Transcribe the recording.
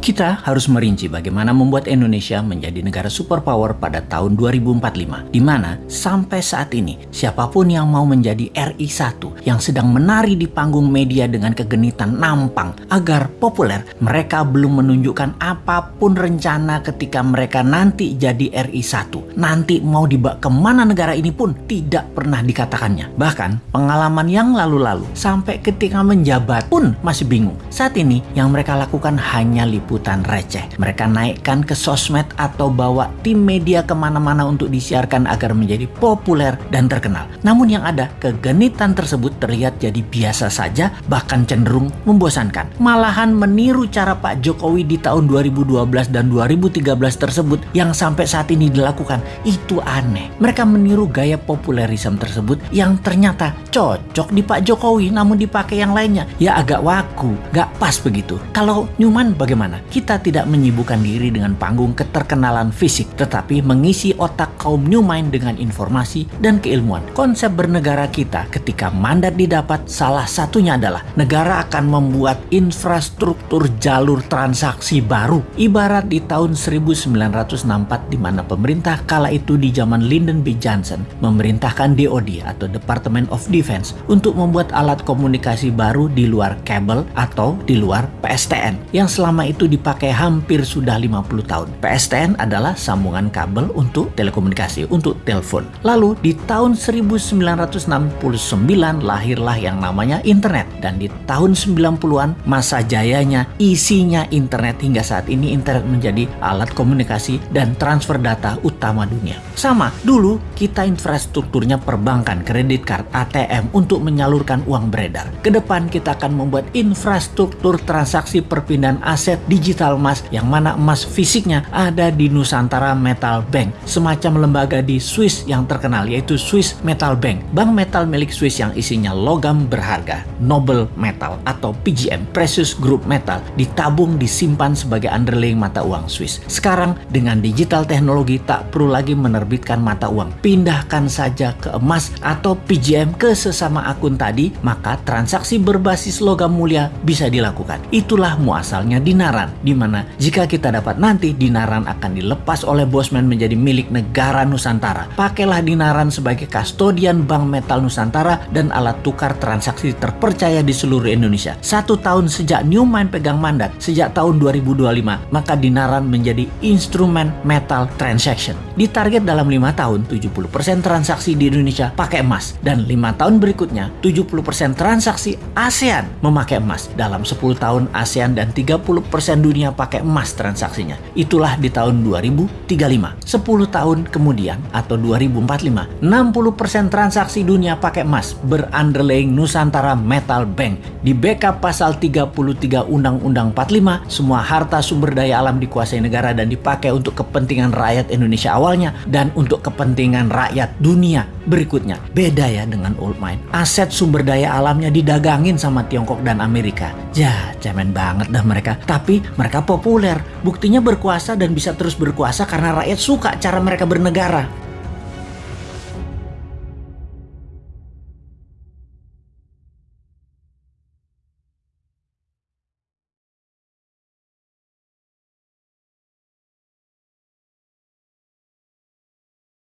Kita harus merinci bagaimana membuat Indonesia menjadi negara superpower pada tahun 2045, di mana sampai saat ini siapa pun yang mau menjadi RI 1 yang sedang menari di panggung media dengan kegenitan nampang agar populer, mereka belum menunjukkan apa pun rencana ketika mereka nanti jadi RI 1. Nanti mau dibawa ke mana negara ini pun tidak pernah dikatakannya. Bahkan pengalaman yang lalu-lalu sampai ketika menjabat pun masih bingung. Saat ini yang mereka lakukan hanya liputan liputan receh. Mereka naikkan ke sosmed atau bawa tim media ke mana-mana untuk disiarkan agar menjadi populer dan terkenal. Namun yang ada, kegenitan tersebut terlihat jadi biasa saja, bahkan cenderung membosankan. Malahan meniru cara Pak Jokowi di tahun 2012 dan 2013 tersebut yang sampai saat ini dilakukan, itu aneh. Mereka meniru gaya populerisme tersebut yang ternyata cocok di Pak Jokowi namun dipakai yang lainnya. Ya agak waku, gak pas begitu. Kalau Newman bagaimana? Kita tidak menyibukkan diri dengan panggung keterkenalan fisik, tetapi mengisi otak kaum new mind dengan informasi dan keilmuan. Konsep bernegara kita ketika mandat didapat salah satunya adalah negara akan membuat infrastruktur jalur transaksi baru. Ibarat di tahun 1964 di mana pemerintah kala itu di zaman Lyndon B. Johnson memerintahkan DoD atau Department of Defense untuk membuat alat komunikasi baru di luar kabel atau di luar PSTN yang selama itu dipakai hampir sudah 50 tahun. PSTN adalah sambungan kabel untuk telekomunikasi, untuk telepon. Lalu di tahun 1969 lahirlah yang namanya internet. Dan di tahun 90-an masa jayanya isinya internet hingga saat ini internet menjadi alat komunikasi dan transfer data utama dunia. Sama, dulu kita infrastrukturnya perbankan, kredit card, ATM untuk menyalurkan uang beredar. Ke depan kita akan membuat infrastruktur transaksi perpindahan aset di digital emas yang mana emas fisiknya ada di Nusantara Metal Bank, semacam lembaga di Swiss yang terkenal yaitu Swiss Metal Bank, bank metal milik Swiss yang isinya logam berharga, noble metal atau PGM, precious group metal, ditabung disimpan sebagai underlying mata uang Swiss. Sekarang dengan digital teknologi tak perlu lagi menerbitkan mata uang, pindahkan saja ke emas atau PGM ke sesama akun tadi, maka transaksi berbasis logam mulia bisa dilakukan. Itulah muasalnya dinaran di mana jika kita dapat nanti dinaran akan dilepas oleh Bosman menjadi milik negara Nusantara. Pakailah dinaran sebagai kastodian Bank Metal Nusantara dan alat tukar transaksi terpercaya di seluruh Indonesia. Satu tahun sejak Newman pegang mandat, sejak tahun 2025, maka dinaran menjadi instrumen metal transaction. Ditarget dalam lima tahun, 70% transaksi di Indonesia pakai emas. Dan lima tahun berikutnya, 70% transaksi ASEAN memakai emas. Dalam 10 tahun ASEAN dan 30% dunia pakai emas transaksinya. Itulah di tahun 2035. 10 tahun kemudian atau 2045, 60% transaksi dunia pakai emas berunderlying Nusantara Metal Bank. Di backup pasal 33 Undang-Undang 45, semua harta sumber daya alam dikuasai negara dan dipakai untuk kepentingan rakyat Indonesia awalnya dan untuk kepentingan rakyat dunia berikutnya. Beda ya dengan old mine. Aset sumber daya alamnya didagangin sama Tiongkok dan Amerika. Ya, cemen banget dah mereka. Tapi mereka populer. Buktinya berkuasa dan bisa terus berkuasa karena rakyat suka cara mereka bernegara.